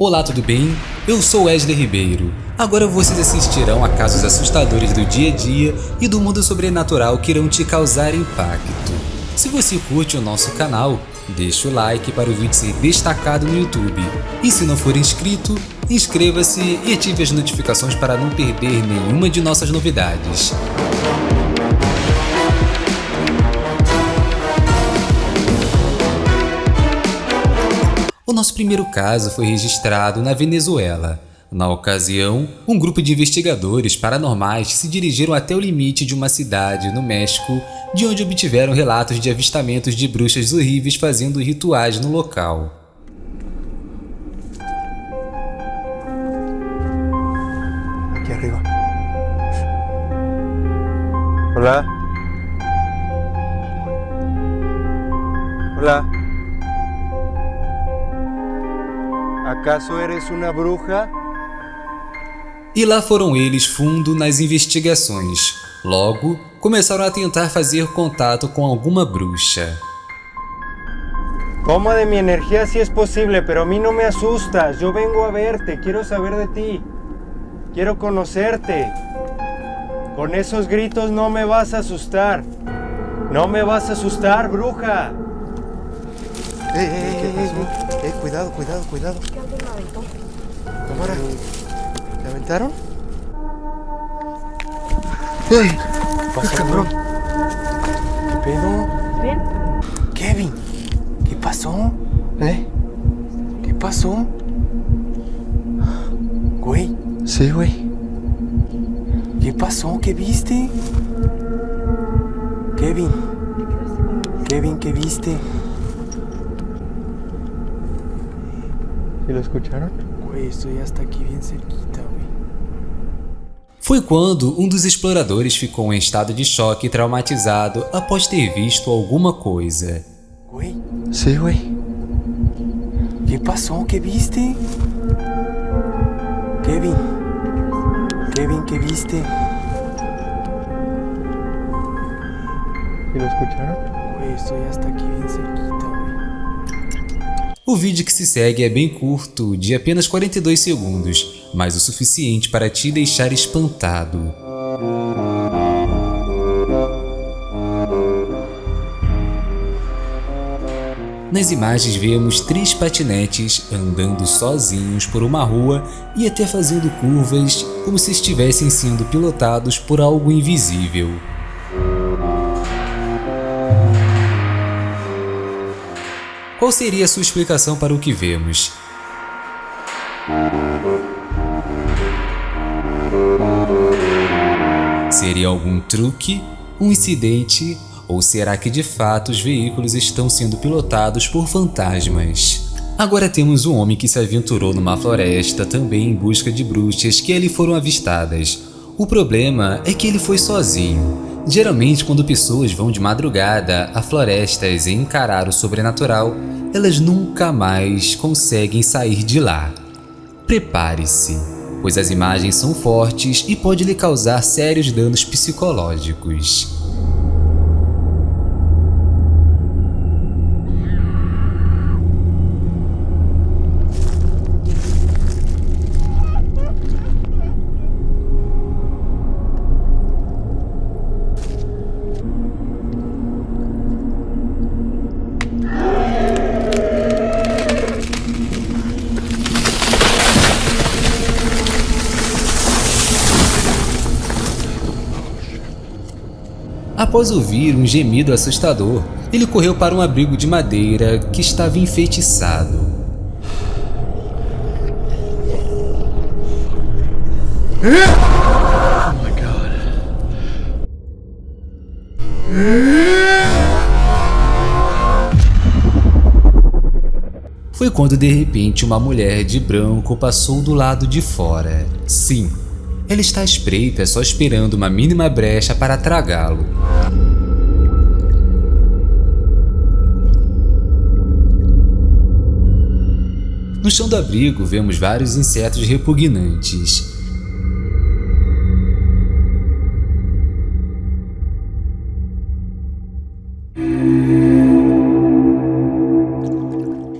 Olá, tudo bem? Eu sou Wesley Ribeiro. Agora vocês assistirão a casos assustadores do dia a dia e do mundo sobrenatural que irão te causar impacto. Se você curte o nosso canal, deixa o like para o vídeo ser destacado no YouTube. E se não for inscrito, inscreva-se e ative as notificações para não perder nenhuma de nossas novidades. Nosso primeiro caso foi registrado na Venezuela. Na ocasião, um grupo de investigadores paranormais se dirigiram até o limite de uma cidade no México, de onde obtiveram relatos de avistamentos de bruxas horríveis fazendo rituais no local. Aquí arriba. Hola. Hola. ¿Acaso eres una bruja? E lá foram eles fundo nas investigações. Logo, começaram a tentar fazer contato com alguma bruxa. Toma de mi energía si es posible, pero a mí no me asustas. Yo vengo a verte, quiero saber de ti. Quiero conocerte. Con esos gritos no me vas a asustar. No me vas a asustar, bruja. ¡Eh, eh, eh, eh, eh, cuidado, cuidado, cuidado! Cámara. ¿Te aventaron? ¡Ey! ¿Qué pasó, cabrón? ¿Qué pedo? Bien. Kevin, ¿qué pasó? ¿Eh? ¿Qué pasó? Güey, Sí, güey. ¿qué pasó? ¿Qué viste? Kevin, Kevin, ¿qué viste? ¿Sí lo escucharon? Güey, estoy hasta aquí bien cerquita, güey. Foi quando um dos exploradores ficou em estado de choque e traumatizado após ter visto alguma coisa. Güey, Sí, güey. ¿qué pasó? ¿Qué viste? Kevin, Kevin, ¿qué viste? ¿Sí lo escucharon? Güey, estoy hasta aquí bien cerquita, güey. O vídeo que se segue é bem curto, de apenas 42 segundos, mas o suficiente para te deixar espantado. Nas imagens vemos três patinetes andando sozinhos por uma rua e até fazendo curvas como se estivessem sendo pilotados por algo invisível. Qual seria sua explicação para o que vemos? Seria algum truque, um incidente, ou será que de fato os veículos estão sendo pilotados por fantasmas? Agora temos um homem que se aventurou numa floresta também em busca de bruxas que ali foram avistadas. O problema é que ele foi sozinho. Geralmente, quando pessoas vão de madrugada a florestas e encarar o sobrenatural, elas nunca mais conseguem sair de lá. Prepare-se, pois as imagens são fortes e pode lhe causar sérios danos psicológicos. Após ouvir um gemido assustador, ele correu para um abrigo de madeira que estava enfeitiçado. Foi quando de repente uma mulher de branco passou do lado de fora. Sim, ela está à espreita só esperando uma mínima brecha para tragá-lo. No chão do abrigo vemos vários insetos repugnantes.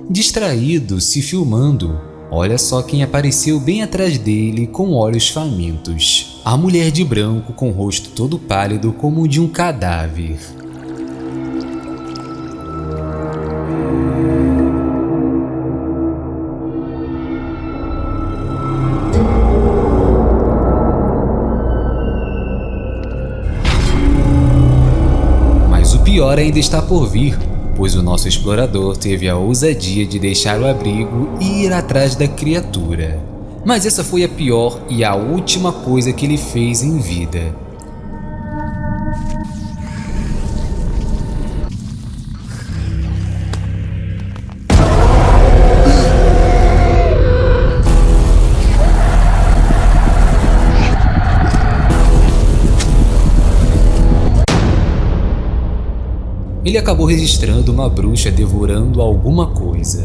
Distraído, se filmando, Olha só quem apareceu bem atrás dele com olhos famintos. A mulher de branco com o rosto todo pálido como o de um cadáver. Mas o pior ainda está por vir, pois o nosso explorador teve a ousadia de deixar o abrigo e ir atrás da criatura. Mas essa foi a pior e a última coisa que ele fez em vida. Ele acabou registrando uma bruxa devorando alguma coisa.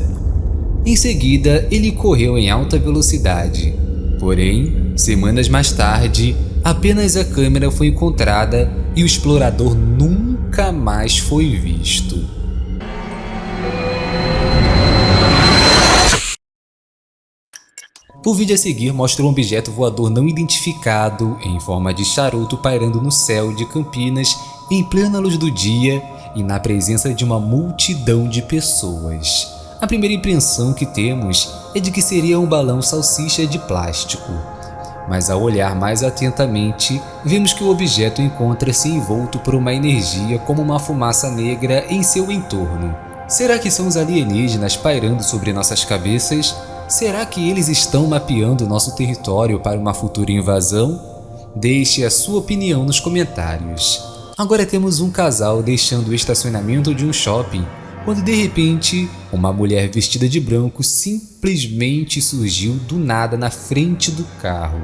Em seguida, ele correu em alta velocidade. Porém, semanas mais tarde, apenas a câmera foi encontrada e o explorador nunca mais foi visto. O vídeo a seguir mostra um objeto voador não identificado em forma de charuto pairando no céu de Campinas em plena luz do dia e na presença de uma multidão de pessoas. A primeira impressão que temos é de que seria um balão salsicha de plástico. Mas ao olhar mais atentamente, vemos que o objeto encontra-se envolto por uma energia como uma fumaça negra em seu entorno. Será que são os alienígenas pairando sobre nossas cabeças? Será que eles estão mapeando nosso território para uma futura invasão? Deixe a sua opinião nos comentários. Agora temos um casal deixando o estacionamento de um shopping, quando de repente, uma mulher vestida de branco simplesmente surgiu do nada na frente do carro.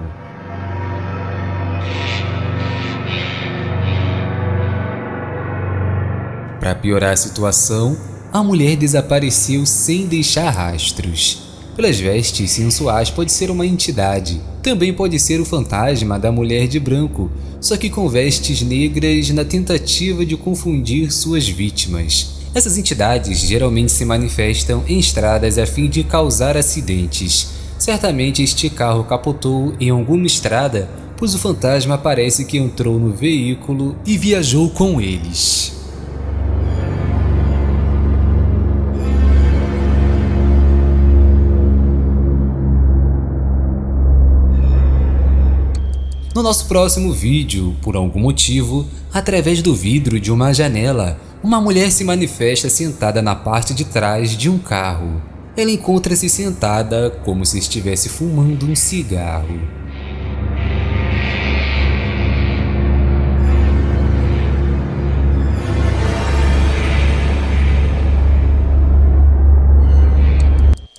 Para piorar a situação, a mulher desapareceu sem deixar rastros. Pelas vestes sensuais pode ser uma entidade, também pode ser o fantasma da mulher de branco, só que com vestes negras na tentativa de confundir suas vítimas. Essas entidades geralmente se manifestam em estradas a fim de causar acidentes. Certamente este carro capotou em alguma estrada, pois o fantasma parece que entrou no veículo e viajou com eles. No nosso próximo vídeo, por algum motivo, através do vidro de uma janela, uma mulher se manifesta sentada na parte de trás de um carro. Ela encontra-se sentada como se estivesse fumando um cigarro.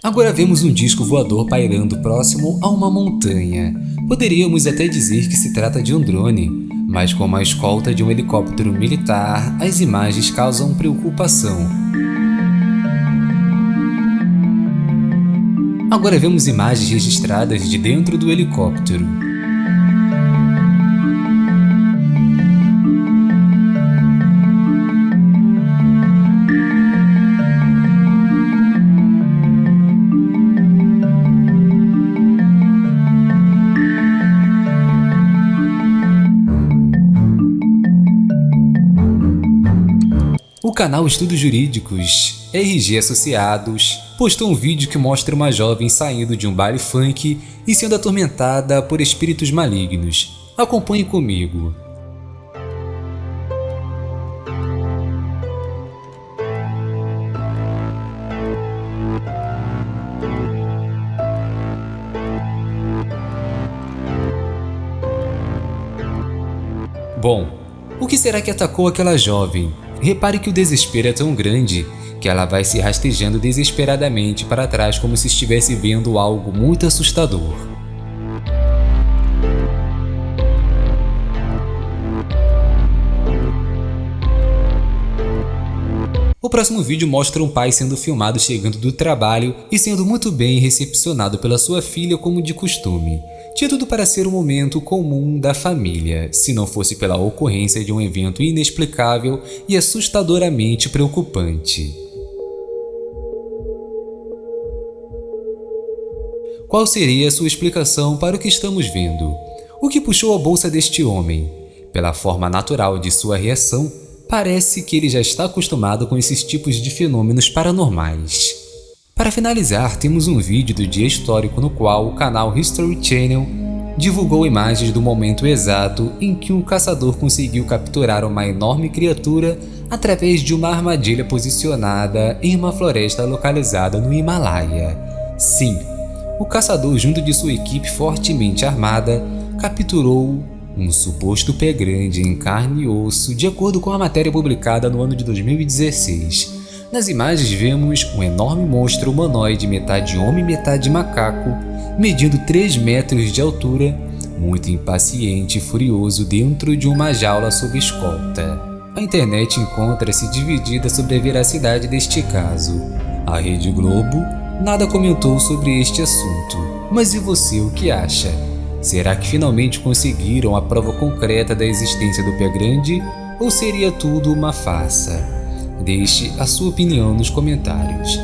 Agora vemos um disco voador pairando próximo a uma montanha. Poderíamos até dizer que se trata de um drone, mas com a escolta de um helicóptero militar, as imagens causam preocupação. Agora vemos imagens registradas de dentro do helicóptero. Canal Estudos Jurídicos, RG Associados, postou um vídeo que mostra uma jovem saindo de um baile funk e sendo atormentada por espíritos malignos. Acompanhe comigo. Bom, o que será que atacou aquela jovem? Repare que o desespero é tão grande que ela vai se rastejando desesperadamente para trás como se estivesse vendo algo muito assustador. O próximo vídeo mostra um pai sendo filmado chegando do trabalho e sendo muito bem recepcionado pela sua filha como de costume. Tinha tudo para ser um momento comum da família, se não fosse pela ocorrência de um evento inexplicável e assustadoramente preocupante. Qual seria a sua explicação para o que estamos vendo? O que puxou a bolsa deste homem? Pela forma natural de sua reação, parece que ele já está acostumado com esses tipos de fenômenos paranormais. Para finalizar, temos um vídeo do dia histórico no qual o canal History Channel divulgou imagens do momento exato em que um caçador conseguiu capturar uma enorme criatura através de uma armadilha posicionada em uma floresta localizada no Himalaia. Sim, o caçador junto de sua equipe fortemente armada capturou um suposto pé grande em carne e osso de acordo com a matéria publicada no ano de 2016. Nas imagens vemos um enorme monstro humanoide metade homem metade macaco medindo 3 metros de altura, muito impaciente e furioso dentro de uma jaula sob escolta. A internet encontra-se dividida sobre a veracidade deste caso. A Rede Globo nada comentou sobre este assunto. Mas e você, o que acha? Será que finalmente conseguiram a prova concreta da existência do pé grande ou seria tudo uma farsa? Deixe a sua opinião nos comentários.